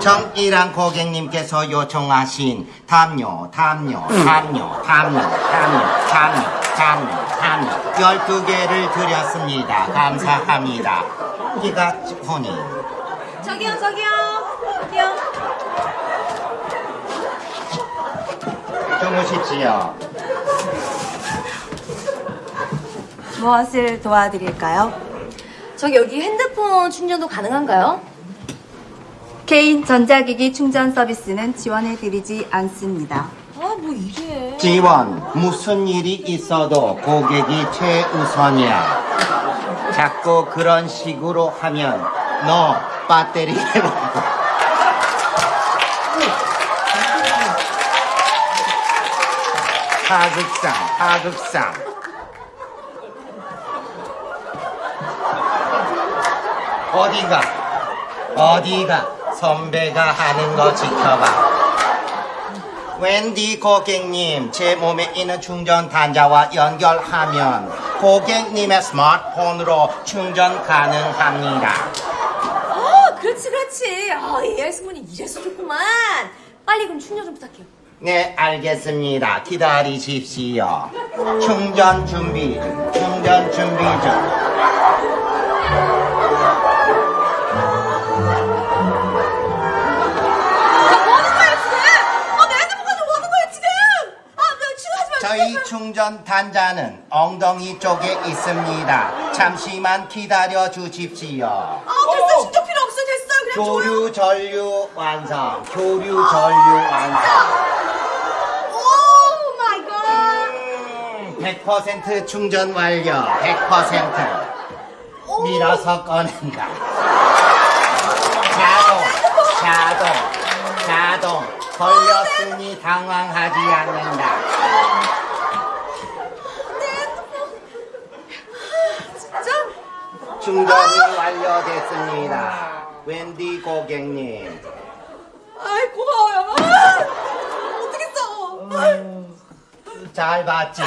정일한 고객님께서 요청하신 담요, 담요, 담요, 담요, 담요, 담요, 담요, 담요 12개를 드렸습니다. 감사합니다. 기가 혼이 저기요, 저기요. 저기요. 주무십시오. 무엇을 도와드릴까요? 저기 여기 핸드폰 충전도 가능한가요? 개인 전자기기 충전 서비스는 지원해드리지 않습니다. 아, 뭐 이게. 지원, 무슨 일이 있어도 고객이 최우선이야. 자꾸 그런 식으로 하면 너 배터리 해먹고. 하극상, 하극상. 어디가, 어디가 선배가 하는 거 지켜봐. 웬디 고객님, 제 몸에 있는 충전 단자와 연결하면 고객님의 스마트폰으로 충전 가능합니다. 아, 그렇지, 그렇지. 아, AI 승문이 이래서 좋구만. 빨리 그럼 충전 좀 부탁해요. 네, 알겠습니다. 기다리십시오. 충전 준비, 충전 준비 중. 충전 단자는 엉덩이 쪽에 있습니다. 잠시만 기다려 주십시오. 아, 됐어. 충전 필요 없어. 됐어. 그냥. 교류 전류 완성. 교류 전류 완성. oh my god. 100% 충전 완료. 100%. 밀어서 꺼낸다. 자동, 자동, 자동. 걸렸으니 당황하지 않는다. 충전이 완료됐습니다. 웬디 고객님. 아이, 고마워요. 아, 어떡했어. 아이. 잘 봤지?